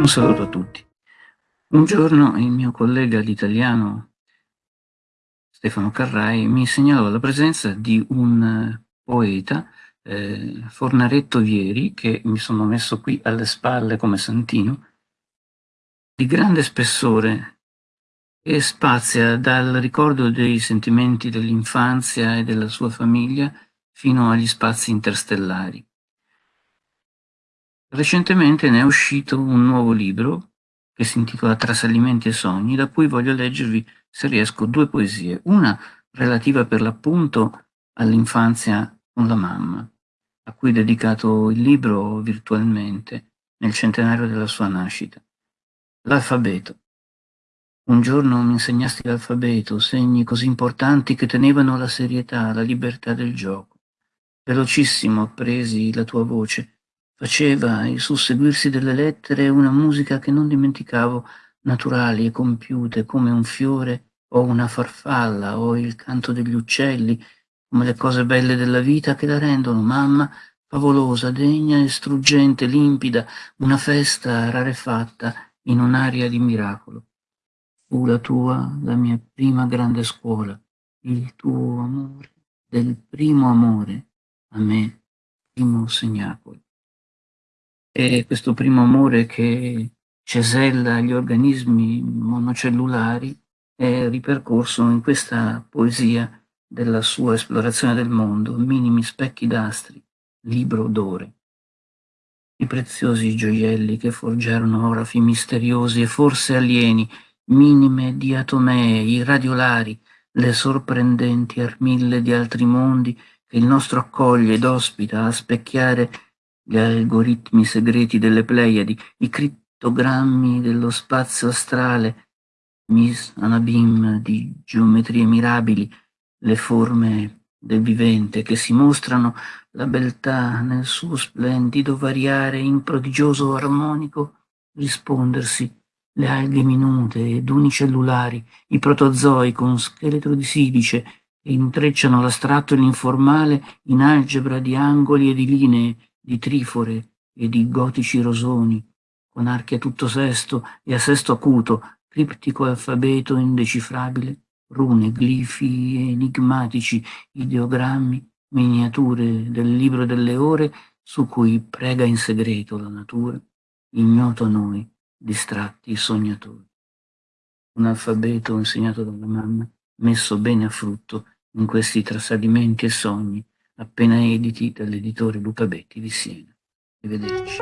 Un saluto a tutti. Un giorno il mio collega l'italiano Stefano Carrai mi segnalò la presenza di un poeta, eh, Fornaretto Vieri, che mi sono messo qui alle spalle come santino, di grande spessore e spazia dal ricordo dei sentimenti dell'infanzia e della sua famiglia fino agli spazi interstellari. Recentemente ne è uscito un nuovo libro che si intitola Trasalimenti e sogni, da cui voglio leggervi, se riesco, due poesie. Una relativa per l'appunto all'infanzia con la mamma, a cui è dedicato il libro virtualmente nel centenario della sua nascita. L'alfabeto. Un giorno mi insegnasti l'alfabeto, segni così importanti che tenevano la serietà, la libertà del gioco. Velocissimo appresi la tua voce, Faceva il susseguirsi delle lettere una musica che non dimenticavo, naturali e compiute come un fiore o una farfalla o il canto degli uccelli, come le cose belle della vita che la rendono, mamma, favolosa, degna e struggente, limpida, una festa rarefatta in un'aria di miracolo. Fu la tua, la mia prima grande scuola, il tuo amore, del primo amore, a me, primo segnacolo. E questo primo amore che cesella gli organismi monocellulari è ripercorso in questa poesia della sua esplorazione del mondo, minimi specchi d'astri, libro d'ore. I preziosi gioielli che forgiarono orafi misteriosi e forse alieni, minime diatomee, i radiolari, le sorprendenti armille di altri mondi che il nostro accoglie ed ospita a specchiare gli algoritmi segreti delle Pleiadi, i crittogrammi dello spazio astrale, Miss Anabim di geometrie mirabili, le forme del vivente che si mostrano la beltà nel suo splendido variare in prodigioso armonico rispondersi le alghe minute ed unicellulari, i protozoi con scheletro di silice che intrecciano l'astratto e l'informale in algebra di angoli e di linee di trifore e di gotici rosoni, con archi a tutto sesto e a sesto acuto, criptico alfabeto indecifrabile, rune, glifi enigmatici, ideogrammi, miniature del libro delle ore su cui prega in segreto la natura, ignoto a noi, distratti sognatori. Un alfabeto insegnato dalla mamma, messo bene a frutto in questi trasadimenti e sogni appena editi dall'editore Luca Betti di Siena. Arrivederci.